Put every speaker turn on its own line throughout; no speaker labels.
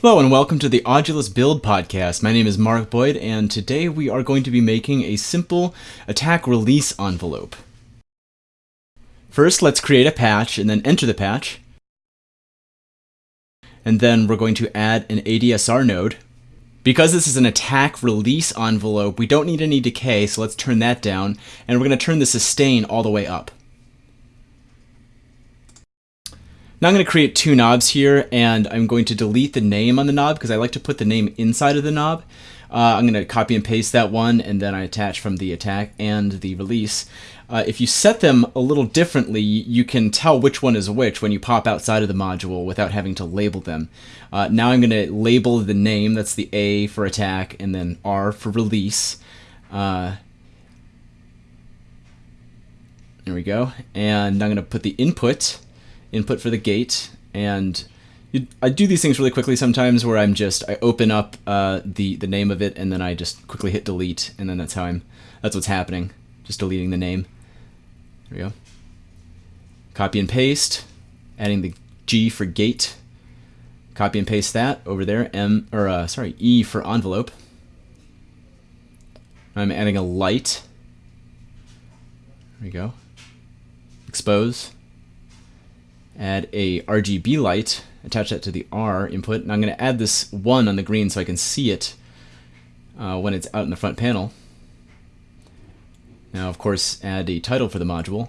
Hello and welcome to the Audulus Build Podcast. My name is Mark Boyd and today we are going to be making a simple attack release envelope. First, let's create a patch and then enter the patch. And then we're going to add an ADSR node. Because this is an attack release envelope, we don't need any decay, so let's turn that down. And we're going to turn the sustain all the way up. Now I'm going to create two knobs here and I'm going to delete the name on the knob because I like to put the name inside of the knob. Uh, I'm going to copy and paste that one and then I attach from the attack and the release. Uh, if you set them a little differently, you can tell which one is which when you pop outside of the module without having to label them. Uh, now I'm going to label the name, that's the A for attack, and then R for release. Uh, there we go. And I'm going to put the input input for the gate, and you, I do these things really quickly sometimes where I'm just I open up uh, the the name of it and then I just quickly hit delete and then that's how I'm that's what's happening just deleting the name. There we go. Copy and paste adding the G for gate. Copy and paste that over there M or uh, sorry E for envelope. I'm adding a light. There we go. Expose add a RGB light, attach that to the R input, and I'm going to add this 1 on the green so I can see it uh, when it's out in the front panel. Now, of course, add a title for the module.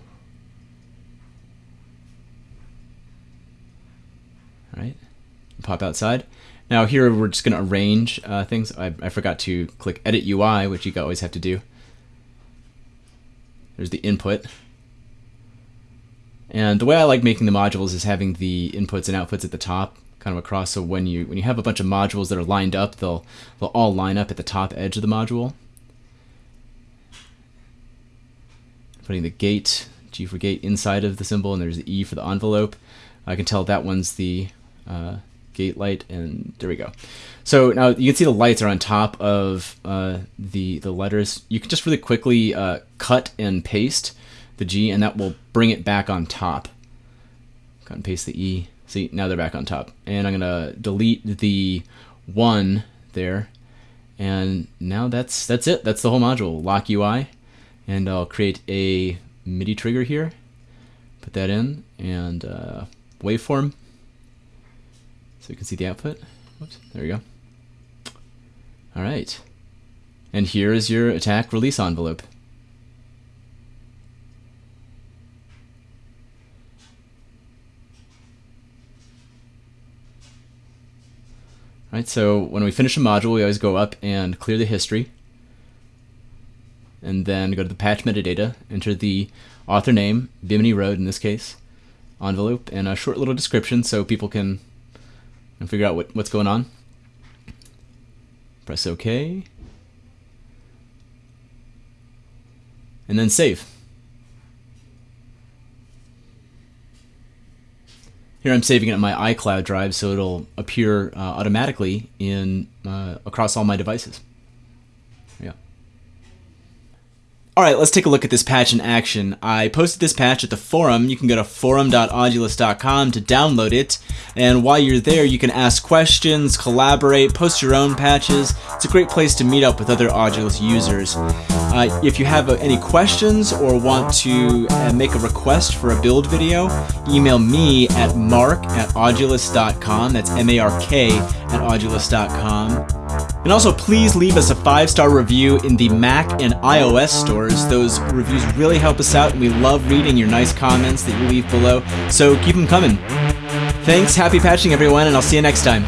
All right, pop outside. Now here we're just going to arrange uh, things. I, I forgot to click Edit UI, which you always have to do. There's the input. And the way I like making the modules is having the inputs and outputs at the top kind of across. So when you when you have a bunch of modules that are lined up they'll they'll all line up at the top edge of the module. Putting the gate G for gate inside of the symbol and there's the E for the envelope. I can tell that one's the uh, gate light and there we go. So now you can see the lights are on top of uh, the the letters. You can just really quickly uh, cut and paste the G, and that will bring it back on top. Cut and paste the E. See, now they're back on top. And I'm going to delete the 1 there. And now that's that's it. That's the whole module. Lock UI. And I'll create a MIDI trigger here. Put that in. And uh, waveform. So you can see the output. Whoops, there we go. All right. And here is your attack release envelope. Right, so when we finish a module, we always go up and clear the history. And then go to the patch metadata, enter the author name, Bimini Road in this case, envelope, and a short little description so people can figure out what, what's going on. Press OK. And then save. Here I'm saving it on my iCloud drive so it'll appear uh, automatically in uh, across all my devices. Alright, let's take a look at this patch in action. I posted this patch at the forum. You can go to forum.audulus.com to download it. And while you're there, you can ask questions, collaborate, post your own patches. It's a great place to meet up with other Audulus users. Uh, if you have uh, any questions or want to uh, make a request for a build video, email me at mark at audulus.com. That's M-A-R-K at audulus.com. And also, please leave us a five star review in the Mac and iOS stores. Those reviews really help us out, and we love reading your nice comments that you leave below. So keep them coming. Thanks, happy patching, everyone, and I'll see you next time.